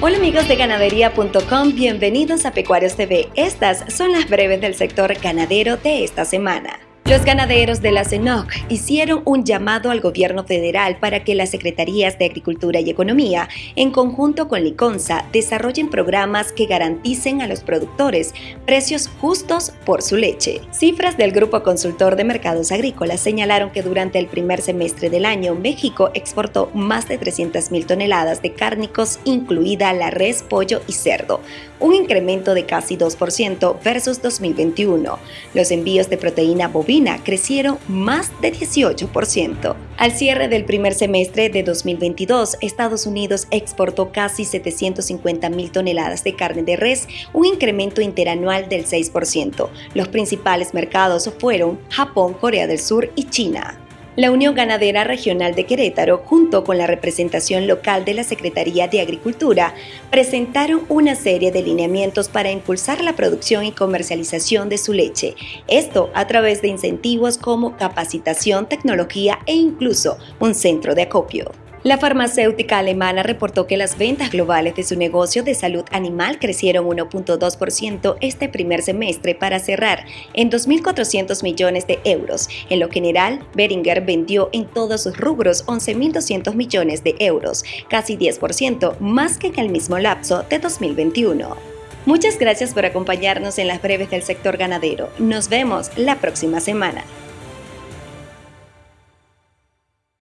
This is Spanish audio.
Hola amigos de ganadería.com, bienvenidos a Pecuarios TV. Estas son las breves del sector ganadero de esta semana. Los ganaderos de la CENOC hicieron un llamado al gobierno federal para que las secretarías de Agricultura y Economía, en conjunto con Liconza, desarrollen programas que garanticen a los productores precios justos por su leche. Cifras del Grupo Consultor de Mercados Agrícolas señalaron que durante el primer semestre del año, México exportó más de 300.000 toneladas de cárnicos, incluida la res, pollo y cerdo, un incremento de casi 2% versus 2021. Los envíos de proteína bovina crecieron más de 18%. Al cierre del primer semestre de 2022, Estados Unidos exportó casi 750 mil toneladas de carne de res, un incremento interanual del 6%. Los principales mercados fueron Japón, Corea del Sur y China. La Unión Ganadera Regional de Querétaro, junto con la representación local de la Secretaría de Agricultura, presentaron una serie de lineamientos para impulsar la producción y comercialización de su leche. Esto a través de incentivos como capacitación, tecnología e incluso un centro de acopio. La farmacéutica alemana reportó que las ventas globales de su negocio de salud animal crecieron 1.2% este primer semestre para cerrar en 2.400 millones de euros. En lo general, Beringer vendió en todos sus rubros 11.200 millones de euros, casi 10% más que en el mismo lapso de 2021. Muchas gracias por acompañarnos en las breves del sector ganadero. Nos vemos la próxima semana.